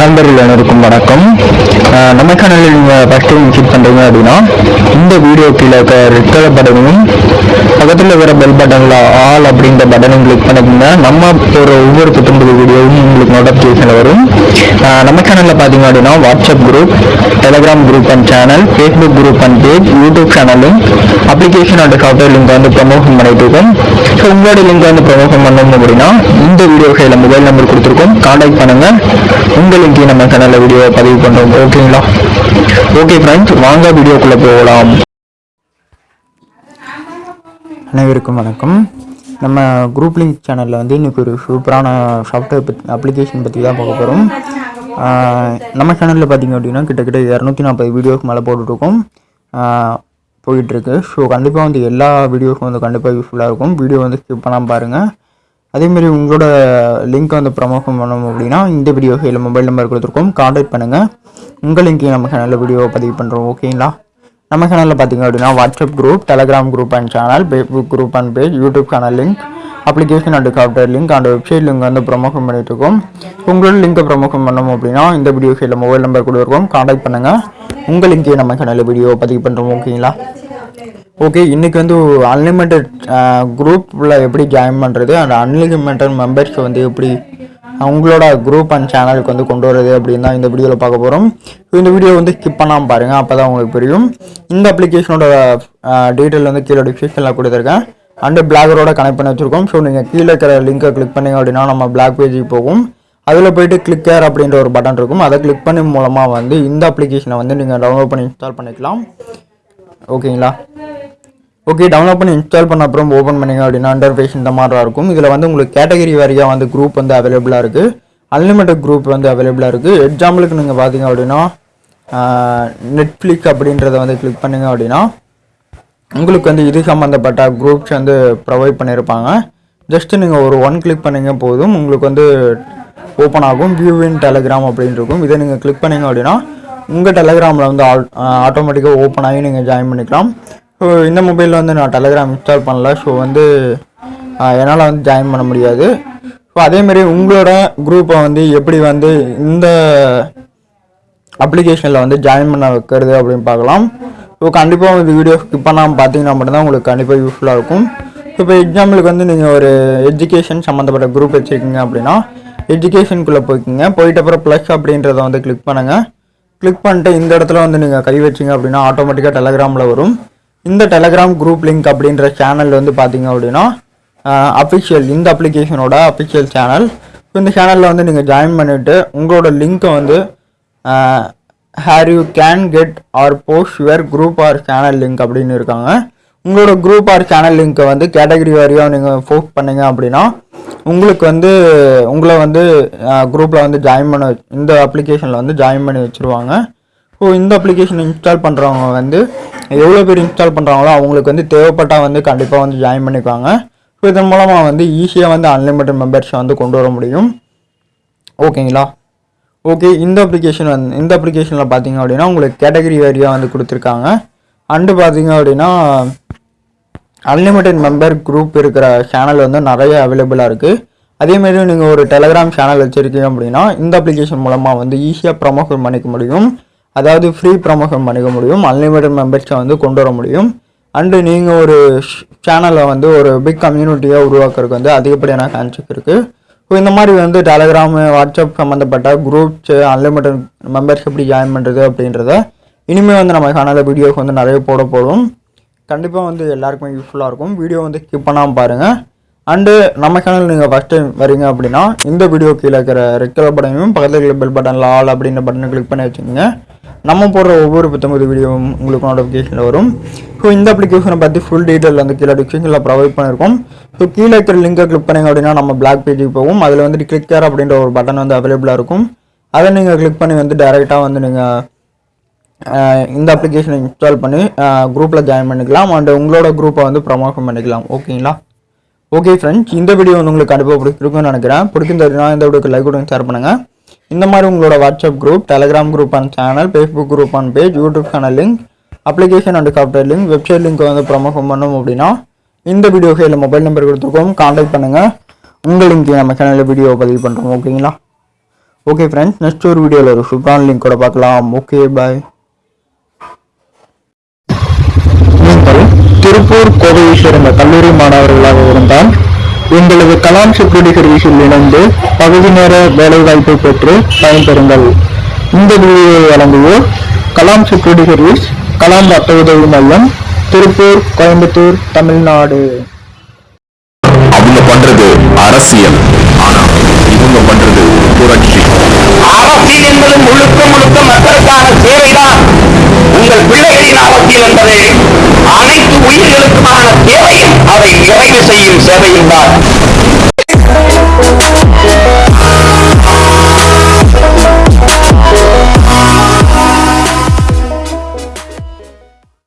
நண்பர்கள் அனைவருக்கும் வணக்கம். நம்ம சேனலில் நீங்கள் ஃபஸ்ட் டைம் விசிட் பண்ணுறீங்க அப்படின்னா இந்த வீடியோ கீழே இருக்க ரெட் கலர் பட்டனையும் பக்கத்தில் இருக்கிற பெல் பட்டனில் ஆல் அப்படின்ற பட்டனையும் கிளிக் பண்ணிக்கோங்க. நம்ம ஒரு ஒவ்வொரு புத்தம்பது வீடியோவும் உங்களுக்கு நோட்டிஃபிகேஷன் வரும். நம்ம சேனலில் பார்த்தீங்க அப்படின்னா WhatsApp group Telegram group and channel Facebook group and page YouTube சேனலும் அப்ளிகேஷன் அண்ட் சாஃப்ட்வேர் லிங்க் வந்து ப்ரமோஷன் பண்ணிட்டு இருக்கோம். ஸோ உங்களோட லிங்க் வந்து ப்ரமோஷன் பண்ணணும் அப்படின்னா இந்த வீடியோ கையில் மொபைல் நம்பர் கொடுத்துருக்கோம். கான்டாக்ட் பண்ணுங்கள் உங்களுக்கு லிங்க் நம்ம சேனலில் வீடியோ பதிவு பண்ணுறோம் ஓகேங்களா ஓகே ஃப்ரெண்ட்ஸ் வாங்க வீடியோக்குள்ளே போகலாம். அனைவருக்கும் வணக்கம். நம்ம குரூப் லிங்க் சேனலில் வந்து இன்னைக்கு ஒரு சூப்பரான சாஃப்ட்வேர் பற்றி அப்ளிகேஷன் பற்றி தான் பார்க்க போகிறோம் நம்ம சேனலில் பார்த்தீங்க அப்படின்னா கிட்டத்தட்ட இரநூத்தி நாற்பது வீடியோக்கு மேலே போட்டுட்ருக்கோம். போயிட்டுருக்கு ஸோ கண்டிப்பாக வந்து எல்லா வீடியோஸும் வந்து கண்டிப்பாக யூஸ்ஃபுல்லாக இருக்கும். வீடியோ வந்து ஸ்கிப் பண்ணாமல் பாருங்கள் அதேமாரி உங்களோட லிங்க் வந்து ப்ரமோஷன் பண்ணணும் அப்படின்னா இந்த வீடியோ இல்லை மொபைல் நம்பர் கொடுத்துருக்கோம். காண்டாக்ட் பண்ணுங்கள் உங்கள் லிங்க்கையும் நம்ம சேனலில் வீடியோ பதிவு பண்ணுறோம் ஓகேங்களா நம்ம சேனலில் பார்த்தீங்க அப்படின்னா WhatsApp group Telegram group and channel Facebook group and page YouTube channel link application and software link and website link வந்து ப்ரொமோஷன் பண்ணிட்டுருக்கோம் உங்களோட லிங்கை ப்ரொமோஷன் பண்ணணும் அப்படின்னா இந்த வீடியோ இல்லை மொபைல் நம்பர் கொடுத்துருக்கோம். காண்டாக்ட் பண்ணுங்கள் உங்கள் லிங்க்கையும் நம்ம சேனலில் வீடியோ பதிவு பண்ணுறோம் ஓகேங்களா ஓகே இன்றைக்கி வந்து அன்லிமிட்டெட் குரூப்பில் எப்படி ஜாயின் பண்ணுறது அண்ட் அன்லிமிட்டட் மெம்பர்ஸ் வந்து எப்படி அவங்களோட குரூப் அண்ட் சேனலுக்கு வந்து கொண்டு வரது அப்படின்னு தான் இந்த வீடியோவில் பார்க்க போகிறோம் இந்த வீடியோ வந்து ஸ்கிப் பண்ணாமல் பாருங்கள் அப்போ தான் உங்களுக்கு புரியும். இந்த அப்ளிகேஷனோட டீட்டெயில் வந்து கீழே டிஸ்கிரிப்ஷனில் கொடுத்துருக்கேன். அண்டு பிளாகரோட கனெக்ட் பண்ணி வச்சுருக்கோம். ஸோ நீங்கள் கீழே இருக்கிற லிங்கை கிளிக் பண்ணீங்க அப்படின்னா நம்ம பிளாக் பேஜுக்கு போகும். அதில் போயிட்டு கிளிக்கர் அப்படின்ற ஒரு பட்டன் இருக்கும். அதை கிளிக் பண்ணி மூலமாக வந்து இந்த அப்ளிகேஷனை வந்து நீங்கள் டவுன்லோட் பண்ணி இன்ஸ்டால் பண்ணிக்கலாம். ஓகேங்களா ஓகே டவுன்லோட் பண்ணி இன்ஸ்டால் பண்ண அப்புறம் ஓப்பன் பண்ணீங்க அப்படின்னா இன்டர்ஃபேஸ் இந்த மாதிரி தான் இருக்கும். இதில் வந்து உங்களுக்கு கேட்டகரி வாரியாக வந்து குரூப் வந்து அவைலபிளாக இருக்குது அன்லிமிட்டட் குரூப் வந்து அவைலபிளாக இருக்குது எக்ஸாம்பிளுக்கு நீங்கள் பார்த்தீங்க அப்படின்னா நெட்ஃப்ளிக்ஸ் அப்படின்றத வந்து கிளிக் பண்ணீங்க அப்படின்னா உங்களுக்கு வந்து இது சம்மந்தப்பட்ட குரூப்ஸ் வந்து ப்ரொவைட் பண்ணியிருப்பாங்க ஜஸ்ட்டு நீங்கள் ஒரு ஒன் கிளிக் பண்ணீங்க போதும் உங்களுக்கு வந்து ஓப்பன் ஆகும். வியூ இன் டெலகிராம் அப்படின்னு இருக்கும். இதை நீங்கள் கிளிக் பண்ணீங்க அப்படின்னா உங்கள் டெலகிராமில் வந்து ஆட்டோமேட்டிக்காக ஓப்பன் ஆகி நீங்கள் ஜாயின் பண்ணிக்கலாம். இந்த மொபைலில் வந்து நான் டெலகிராம் இன்ஸ்டால் பண்ணல. ஸோ வந்து என்னால் வந்து ஜாயின் பண்ண முடியாது. ஸோ அதேமாரி உங்களோட குரூப்பை வந்து எப்படி வந்து இந்த அப்ளிகேஷனில் வந்து ஜாயின் பண்ண வைக்கிறது அப்படின்னு பார்க்கலாம். ஸோ கண்டிப்பாக இந்த வீடியோ ஸ்கிப் பண்ணாமல் பார்த்தீங்கன்னா மட்டும்தான் உங்களுக்கு கண்டிப்பாக யூஸ்ஃபுல்லாக இருக்கும். இப்போ எக்ஸாம்பிளுக்கு வந்து நீங்கள் ஒரு எஜுகேஷன் சம்மந்தப்பட்ட குரூப் வச்சுருக்கீங்க அப்படின்னா எஜுகேஷனுக்குள்ளே போய்க்கிங்க. போயிட்ட அப்புறம் ப்ளஸ் அப்படின்றத வந்து கிளிக் பண்ணுங்கள் கிளிக் பண்ணிட்டு இந்த இடத்துல வந்து நீங்கள் கை வச்சிங்க அப்படின்னா ஆட்டோமேட்டிக்காக டெலகிராமில் வரும். இந்த டெலகிராம் குரூப் லிங்க் அப்படின்ற சேனல் வந்து பார்த்தீங்க அப்படின்னா அஃபிஷியல் இந்த அப்ளிகேஷனோட அஃபிஷியல் சேனல் இந்த சேனலில் வந்து நீங்கள் ஜாயின் பண்ணிவிட்டு உங்களோட லிங்க்கை வந்து here you can get or post your group or channel link அப்படின்னு இருக்காங்க. உங்களோட குரூப் ஆர் சேனல் லிங்க்கை வந்து கேட்டகரி வாரியாக நீங்கள் போஸ்ட் பண்ணீங்க அப்படின்னா உங்களுக்கு வந்து உங்களை வந்து குரூப்பில் வந்து ஜாயின் பண்ண இந்த அப்ளிகேஷனில் வந்து ஜாயின் பண்ணி வச்சுருவாங்க. ஸோ இந்த அப்ளிகேஷன் இன்ஸ்டால் பண்ணுறவங்க வந்து எவ்வளோ பேர் இன்ஸ்டால் பண்ணுறாங்களோ அவங்களுக்கு வந்து தேவைப்பட்டால் வந்து கண்டிப்பாக வந்து ஜாயின் பண்ணிக்குவாங்க. ஸோ இதன் மூலமாக வந்து ஈஸியாக வந்து அன்லிமிட்டட் மெம்பர்ஸை வந்து கொண்டு வர முடியும். ஓகேங்களா ஓகே இந்த அப்ளிகேஷன் வந்து இந்த அப்ளிகேஷனில் பார்த்தீங்க அப்படின்னா உங்களுக்கு கேட்டகரி வாரியாக வந்து கொடுத்துருக்காங்க. அண்டு பார்த்தீங்க அப்படின்னா அன்லிமிட்டெட் மெம்பர் குரூப் இருக்கிற சேனல் வந்து நிறைய அவைலபிளாக இருக்குது அதேமாரி நீங்கள் ஒரு டெலகிராம் சேனல் வச்சுருக்கீங்க அப்படின்னா இந்த அப்ளிகேஷன் மூலமாக வந்து ஈஸியாக ப்ரமோஷன் பண்ணிக்க முடியும். அதாவது ஃப்ரீ ப்ரமோஷன் பண்ணிக்க முடியும். அன்லிமிட்டட் மெம்பர்ஸை வந்து கொண்டு வர முடியும். அண்டு நீங்கள் ஒரு சேனலை வந்து ஒரு பிக் கம்யூனிட்டியாக உருவாக்குறதுக்கு வந்து அதிகப்படியான சான்சஸ் இருக்குது ஸோ இந்த மாதிரி வந்து டெலகிராமு வாட்ஸ்அப் சம்மந்தப்பட்ட குரூப்ஸு அன்லிமிட்டட் மெம்பர்ஸ் எப்படி ஜாயின் பண்ணுறது அப்படின்றத இனிமேல் வந்து நம்ம சேனலில் வீடியோஸ் வந்து நிறைய போட போடும் கண்டிப்பாக வந்து எல்லாருக்குமே யூஸ்ஃபுல்லாக இருக்கும். வீடியோ வந்து ஸ்கிப் பண்ணாமல் பாருங்கள் அண்டு நம்ம சேனல் நீங்கள் ஃபஸ்ட் டைம் வரீங்க அப்படின்னா இந்த வீடியோ கீழே இருக்கிற ரெட் கலர் பட்டனையும் பக்கத்தில் பெல் பட்டனில் ஆல் அப்படின்ற பட்டனை கிளிக் பண்ணி வச்சுக்கோங்க. நம்ம போடுற ஒவ்வொரு புத்தம்பது வீடியோவும் உங்களுக்கு நோட்டிஃபிகேஷனில் வரும். ஸோ இந்த அப்ளிகேஷனை பற்றி ஃபுல் டீட்டெயில் வந்து கீழே டிஸ்கிரிப்ஷனில் ப்ரொவைட் பண்ணியிருக்கோம். ஸோ கீழே இருக்கிற லிங்கை கிளிக் பண்ணிங்க அப்படின்னா நம்ம பிளாக் பேஜுக்கு போகும். அதில் வந்து கிளிக் கேர் அப்படின்ற ஒரு பட்டன் வந்து அவைலபிளாக இருக்கும். அதை நீங்கள் கிளிக் பண்ணி வந்து டேரெக்டாக வந்து நீங்கள் இந்த அப்ளிகேஷனை இன்ஸ்டால் பண்ணி குரூப்பில் ஜாயின் பண்ணிக்கலாம். அண்ட் உங்களோட குரூப்பை வந்து ப்ரமோஷன் பண்ணிக்கலாம். ஓகேங்களா ஓகே ஃப்ரெண்ட்ஸ் இந்த வீடியோ வந்து உங்களுக்கு கண்டிப்பாக பிடிச்சிருக்குன்னு நினைக்கிறேன். பிடிச்சிருந்ததுன்னா இந்த வீடியோக்கு லைக் கொடுங்க ஷேர் பண்ணுங்கள் இந்த மாதிரி உங்களோட WhatsApp group Telegram group and channel Facebook group and page YouTube channel link application and software link website link வந்து ப்ரமோஷன் பண்ணணும் அப்படின்னா இந்த வீடியோ கையில் மொபைல் நம்பர் கொடுத்துருக்கோம். காண்டாக்ட் பண்ணுங்கள் உங்கள் லிங்க் நம்ம சேனலில் வீடியோ பதிவு பண்ணுறோம் ஓகேங்களா? ஓகே ஃப்ரெண்ட்ஸ் நெக்ஸ்ட் ஒரு வீடியோவில் ஒரு சூப்பரான லிங்க்கோட பார்க்கலாம். ஓகே பாய் திருப்பூர் கோவை சேர்ந்த கல்லூரி மாணவர்களாக இருந்தால் எங்களது கலாம் செக்யூரிட்டி சர்வீஸில் இணைந்து பகுதி நேர வேலைவாய்ப்பை பெற்று பயன்பெறுங்கள் இந்த வீடியோவை வழங்குவோர் கலாம் செக்யூரிட்டி சர்வீஸ் கலாம் ரத்த உதவி மையம் திருப்பூர் கோயம்புத்தூர் தமிழ்நாடு. அவங்க பண்றது அரசியல். ஆனா இவங்க பண்றது புரட்சி. அரசியல் என்பது முழுக்க முழுக்க மக்களுக்கான சேவைதான். அவர்கள் பிள்ளைகளின் அவசியம் என்பது அனைத்து உயிர்களுக்குமான தேவையும் அதை நிறைவு செய்யும் சேவையும் தான்